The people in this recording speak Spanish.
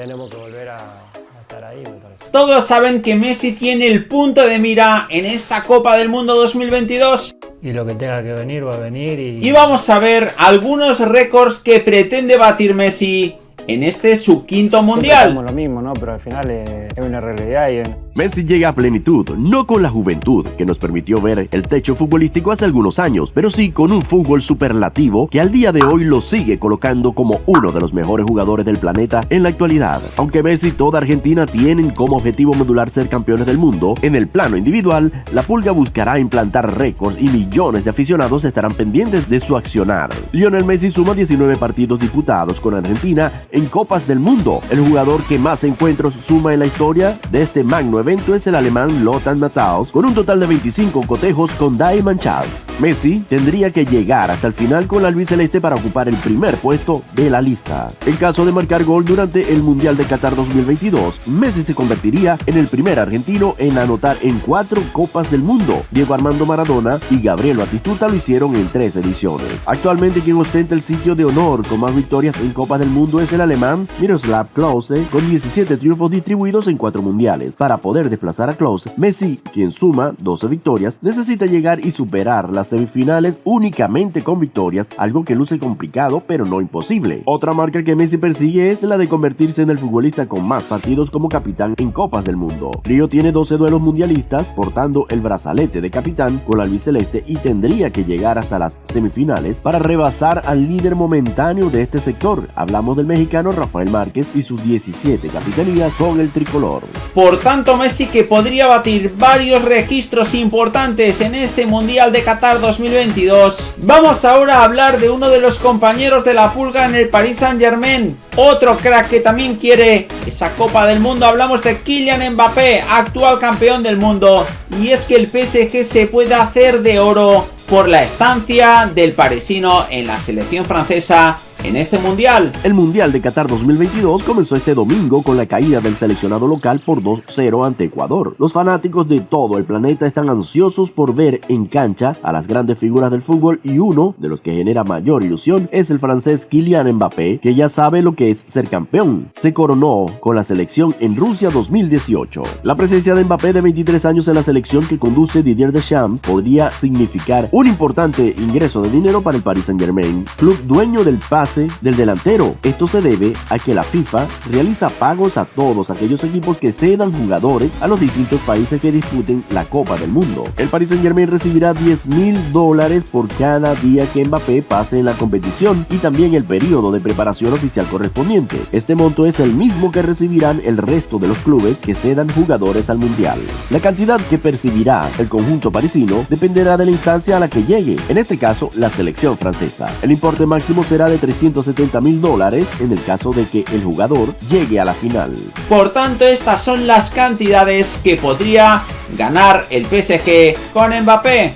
tenemos que volver a, a estar ahí, me parece. Todos saben que Messi tiene el punto de mira en esta Copa del Mundo 2022 Y lo que tenga que venir va a venir y... y vamos a ver algunos récords que pretende batir Messi en este su quinto mundial. lo mismo, ¿no? Pero al final es, es una realidad y Messi llega a plenitud, no con la juventud que nos permitió ver el techo futbolístico hace algunos años, pero sí con un fútbol superlativo que al día de hoy lo sigue colocando como uno de los mejores jugadores del planeta en la actualidad. Aunque Messi y toda Argentina tienen como objetivo modular ser campeones del mundo, en el plano individual, la Pulga buscará implantar récords y millones de aficionados estarán pendientes de su accionar. Lionel Messi suma 19 partidos disputados con Argentina en Copas del Mundo. El jugador que más encuentros suma en la historia de este magno evento es el alemán Lothar Matthaus con un total de 25 cotejos con Diamond Charles. Messi tendría que llegar hasta el final con la albiceleste para ocupar el primer puesto de la lista. En caso de marcar gol durante el Mundial de Qatar 2022, Messi se convertiría en el primer argentino en anotar en cuatro Copas del Mundo. Diego Armando Maradona y Gabriel Batistuta lo hicieron en tres ediciones. Actualmente quien ostenta el sitio de honor con más victorias en Copas del Mundo es el alemán Miroslav Klose con 17 triunfos distribuidos en cuatro mundiales. Para poder desplazar a Klose, Messi, quien suma 12 victorias, necesita llegar y superar las semifinales únicamente con victorias, algo que luce complicado pero no imposible. Otra marca que Messi persigue es la de convertirse en el futbolista con más partidos como capitán en Copas del Mundo. Río tiene 12 duelos mundialistas, portando el brazalete de capitán con la albiceleste y tendría que llegar hasta las semifinales para rebasar al líder momentáneo de este sector. Hablamos del mexicano Rafael Márquez y sus 17 capitanías con el tricolor. Por tanto, Messi que podría batir varios registros importantes en este Mundial de Qatar 2022. Vamos ahora a hablar de uno de los compañeros de la pulga en el Paris Saint Germain. Otro crack que también quiere esa Copa del Mundo. Hablamos de Kylian Mbappé, actual campeón del mundo. Y es que el PSG se puede hacer de oro por la estancia del parisino en la selección francesa en este mundial. El Mundial de Qatar 2022 comenzó este domingo con la caída del seleccionado local por 2-0 ante Ecuador. Los fanáticos de todo el planeta están ansiosos por ver en cancha a las grandes figuras del fútbol y uno de los que genera mayor ilusión es el francés Kylian Mbappé, que ya sabe lo que es ser campeón. Se coronó con la selección en Rusia 2018. La presencia de Mbappé de 23 años en la selección que conduce Didier Deschamps podría significar un importante ingreso de dinero para el Paris Saint-Germain, club dueño del pase del delantero. Esto se debe a que la FIFA realiza pagos a todos aquellos equipos que cedan jugadores a los distintos países que disputen la Copa del Mundo. El Paris Saint Germain recibirá 10 mil dólares por cada día que Mbappé pase en la competición y también el periodo de preparación oficial correspondiente. Este monto es el mismo que recibirán el resto de los clubes que cedan jugadores al Mundial. La cantidad que percibirá el conjunto parisino dependerá de la instancia a la que llegue, en este caso la selección francesa. El importe máximo será de 370 mil dólares en el caso de que el jugador llegue a la final. Por tanto, estas son las cantidades que podría ganar el PSG con Mbappé.